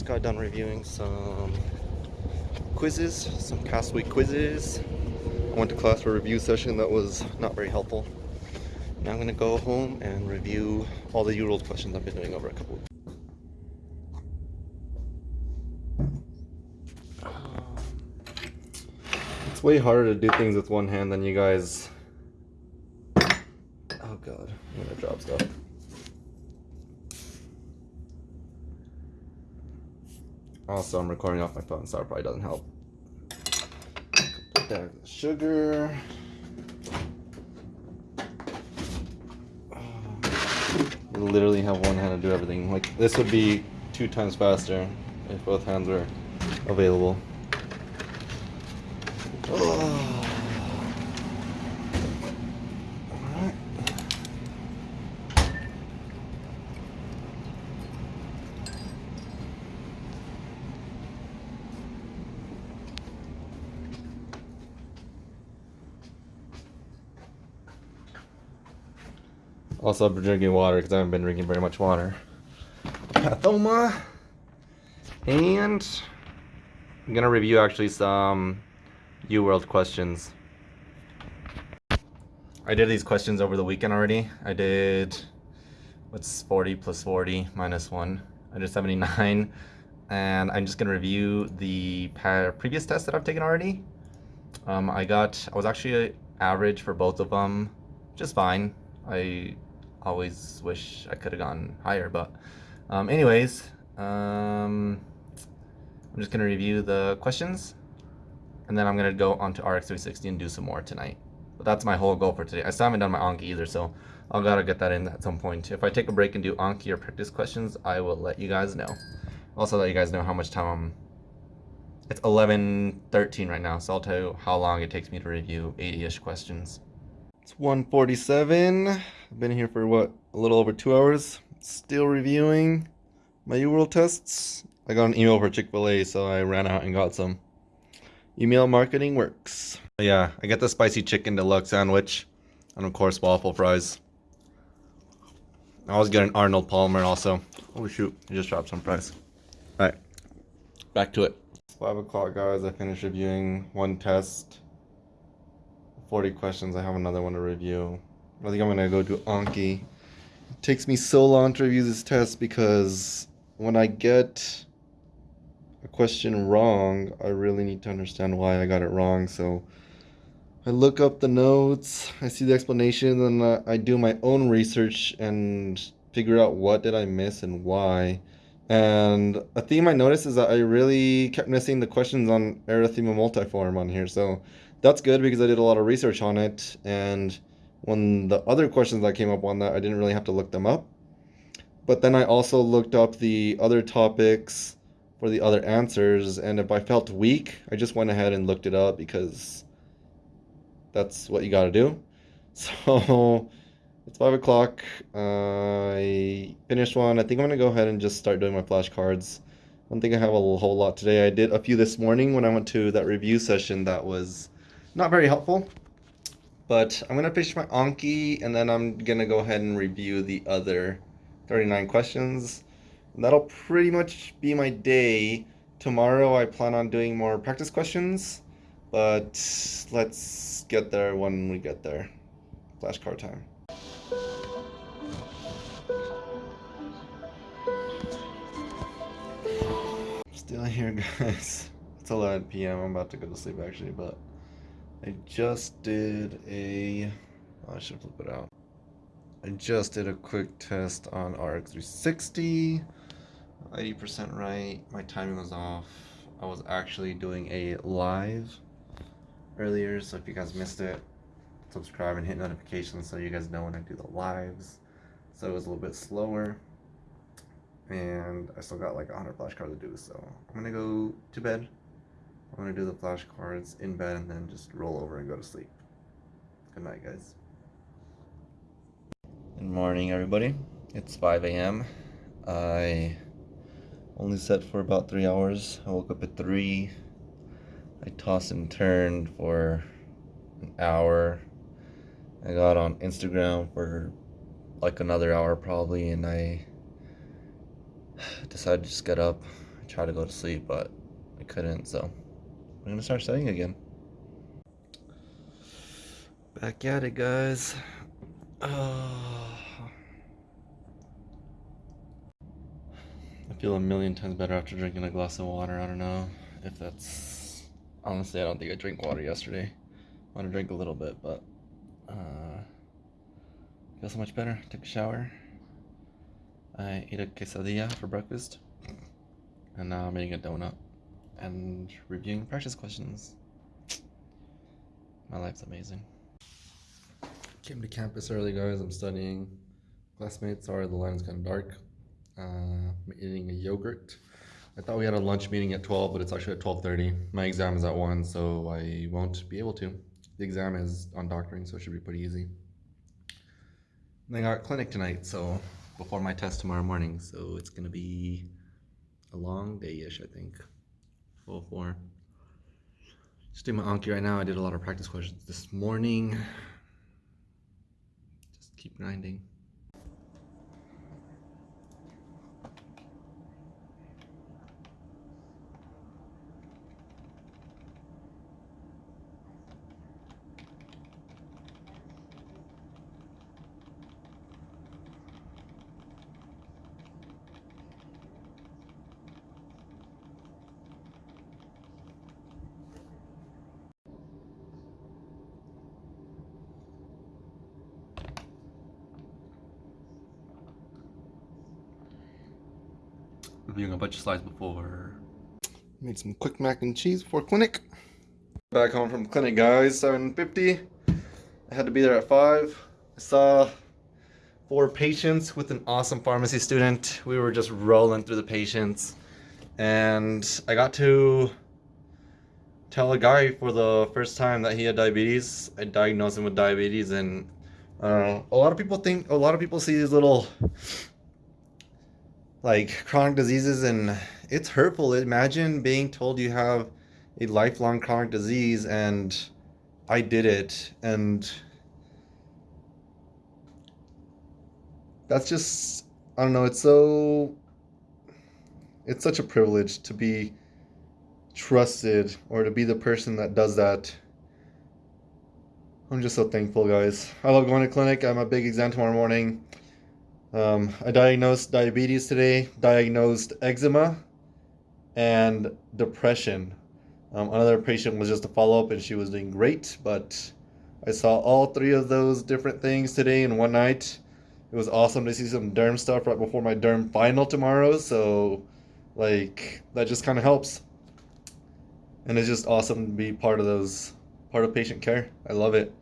just got done reviewing some quizzes, some past week quizzes. I went to class for a review session that was not very helpful. Now I'm gonna go home and review all the UWorld questions I've been doing over a couple weeks. It's way harder to do things with one hand than you guys. Oh god, I'm gonna drop stuff. Also, I'm recording off my phone, so it probably doesn't help. The sugar. You literally have one hand to do everything. Like, this would be two times faster if both hands were available. Oh. Also, I've been drinking water because I haven't been drinking very much water. Pathoma. And I'm gonna review actually some UWorld questions. I did these questions over the weekend already. I did what's 40 plus 40 minus 1. I did 79. And I'm just gonna review the previous tests that I've taken already. Um, I got, I was actually average for both of them, just fine. I always wish I could have gone higher, but um, anyways, um, I'm just gonna review the questions and then I'm gonna go onto RX360 and do some more tonight. But that's my whole goal for today. I still haven't done my Anki either, so I'll gotta get that in at some point. If I take a break and do Anki or practice questions, I will let you guys know. Also let you guys know how much time I'm it's 11.13 right now, so I'll tell you how long it takes me to review 80-ish questions. It's 147. I've been here for what, a little over two hours. Still reviewing my UWorld tests. I got an email for Chick-fil-A, so I ran out and got some. Email marketing works. Yeah, I get the spicy chicken deluxe sandwich. And of course, waffle fries. I always get an Arnold Palmer also. Oh shoot, I just dropped some fries. Alright, back to it. It's 5 o'clock guys, I finished reviewing one test. 40 questions, I have another one to review. I think I'm gonna go do Anki. It takes me so long to review this test because when I get a question wrong, I really need to understand why I got it wrong. So I look up the notes, I see the explanation, and I do my own research and figure out what did I miss and why. And a theme I noticed is that I really kept missing the questions on erythema multiforme on here. So that's good because I did a lot of research on it. And when the other questions that came up on that, I didn't really have to look them up. But then I also looked up the other topics for the other answers. And if I felt weak, I just went ahead and looked it up because that's what you got to do. So it's five o'clock. I finished one. I think I'm gonna go ahead and just start doing my flashcards. I don't think I have a whole lot today. I did a few this morning when I went to that review session that was not very helpful. But I'm gonna finish my Anki and then I'm gonna go ahead and review the other 39 questions. And that'll pretty much be my day. Tomorrow I plan on doing more practice questions, but let's get there when we get there. Flashcard time. Still here, guys. It's 11 p.m. I'm about to go to sleep actually, but I just did a. Oh, I should flip it out. I just did a quick test on RX360. 80% right. My timing was off. I was actually doing a live earlier, so if you guys missed it, subscribe and hit notifications so you guys know when I do the lives. So it was a little bit slower. And I still got like 100 flashcards to do, so I'm gonna go to bed. I'm gonna do the flashcards in bed and then just roll over and go to sleep. Good night, guys. Good morning, everybody. It's 5 a.m. I only slept for about three hours. I woke up at 3. I tossed and turned for an hour. I got on Instagram for like another hour probably and I decided to just get up. Try to go to sleep, but I couldn't, so I'm gonna start studying again. Back at it, guys. Oh. I feel a million times better after drinking a glass of water. I don't know if that's honestly. I don't think I drank water yesterday. I want to drink a little bit, but uh, feel so much better. Took a shower. I ate a quesadilla for breakfast, and now I'm eating a donut and reviewing practice questions. My life's amazing. Came to campus early, guys. I'm studying. Classmates, sorry, the line is kind of dark. Uh, I'm eating a yogurt. I thought we had a lunch meeting at 12, but it's actually at 12.30. My exam is at 1, so I won't be able to. The exam is on doctoring, so it should be pretty easy. And I got clinic tonight, so before my test tomorrow morning, so it's gonna be a long day-ish, I think. Full four. Just doing my Anki right now. I did a lot of practice questions this morning. Just keep grinding. Reviewing a bunch of slides before. Made some quick mac and cheese before clinic. Back home from clinic, guys. 7.50. I had to be there at 5. I saw four patients with an awesome pharmacy student. We were just rolling through the patients. And I got to tell a guy for the first time that he had diabetes. I diagnosed him with diabetes and uh, a lot of people think, a lot of people see these little like chronic diseases and it's hurtful. Imagine being told you have a lifelong chronic disease and I did it and that's just I don't know, it's so it's such a privilege to be trusted or to be the person that does that. I'm just so thankful, guys. I love going to clinic. I'm a big exam tomorrow morning. Um, I diagnosed diabetes today, diagnosed eczema, and depression. Um, another patient was just a follow up and she was doing great, but I saw all three of those different things today in one night. It was awesome to see some derm stuff right before my derm final tomorrow, so like that just kind of helps. And it's just awesome to be part of those, part of patient care. I love it.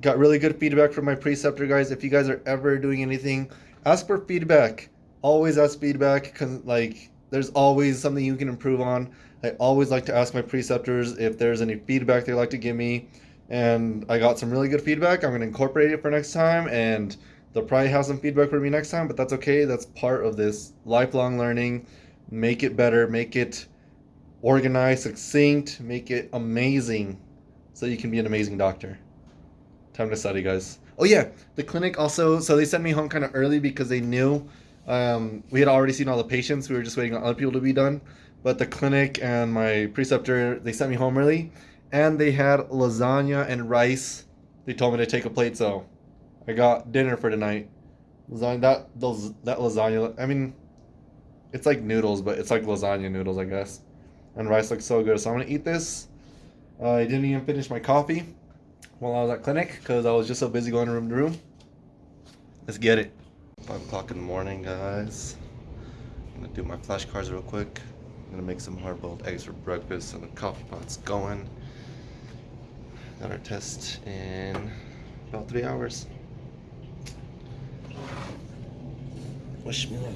Got really good feedback from my preceptor guys. If you guys are ever doing anything ask for feedback. Always ask feedback because like there's always something you can improve on. I always like to ask my preceptors if there's any feedback they'd like to give me. And I got some really good feedback. I'm going to incorporate it for next time. And they'll probably have some feedback for me next time, but that's okay. That's part of this lifelong learning. Make it better, make it organized, succinct, make it amazing so you can be an amazing doctor. Time to study, guys. Oh yeah, the clinic also. So they sent me home kind of early because they knew um, we had already seen all the patients. We were just waiting on other people to be done. But the clinic and my preceptor, they sent me home early, and they had lasagna and rice. They told me to take a plate, so I got dinner for tonight. Lasagna. That those that lasagna. I mean, it's like noodles, but it's like lasagna noodles, I guess. And rice looks so good, so I'm gonna eat this. Uh, I didn't even finish my coffee while I was at clinic because I was just so busy going room to room. Let's get it. 5 o'clock in the morning, guys. I'm gonna do my flashcards real quick. I'm gonna make some hard-boiled eggs for breakfast and the coffee pot's going. Got our test in about three hours. Wish me luck.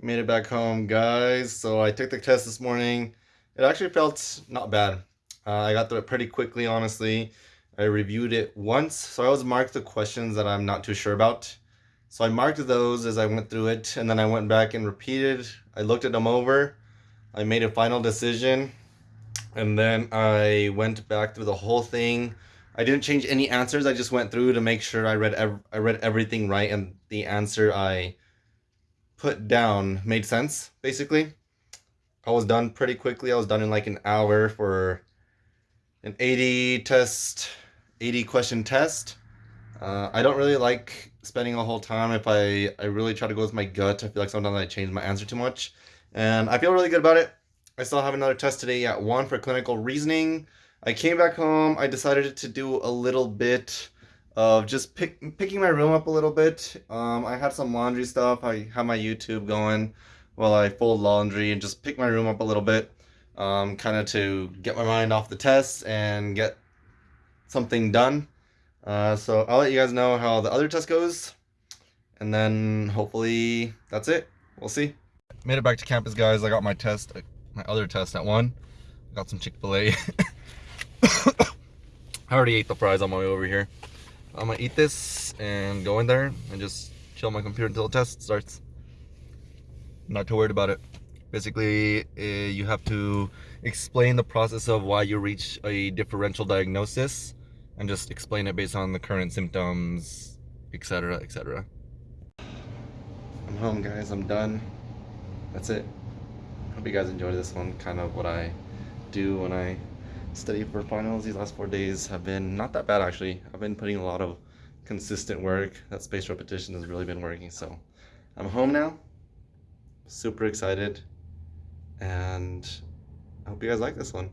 Made it back home, guys. So I took the test this morning. It actually felt not bad. Uh, I got through it pretty quickly, honestly. I reviewed it once, so I always marked the questions that I'm not too sure about. So I marked those as I went through it, and then I went back and repeated. I looked at them over. I made a final decision, and then I went back through the whole thing. I didn't change any answers. I just went through to make sure I read ev I read everything right, and the answer I put down made sense, basically. I was done pretty quickly. I was done in like an hour for an 80 test, 80 question test. Uh, I don't really like spending a whole time if I, I really try to go with my gut. I feel like sometimes I change my answer too much. And I feel really good about it. I still have another test today at 1 for clinical reasoning. I came back home. I decided to do a little bit of just pick, picking my room up a little bit. Um, I had some laundry stuff. I had my YouTube going while I fold laundry and just pick my room up a little bit. Um, kind of to get my mind off the test and get something done. Uh, so I'll let you guys know how the other test goes. And then hopefully that's it. We'll see. Made it back to campus, guys. I got my test, my other test at 1. Got some Chick-fil-A. I already ate the fries on my way over here. I'm gonna eat this and go in there and just chill my computer until the test starts. not too worried about it. Basically, uh, you have to explain the process of why you reach a differential diagnosis and just explain it based on the current symptoms, etc., etc. I'm home, guys. I'm done. That's it. Hope you guys enjoyed this one. Kind of what I do when I study for finals. These last four days have been not that bad, actually. I've been putting a lot of consistent work. That spaced repetition has really been working. So I'm home now. Super excited. And I hope you guys like this one.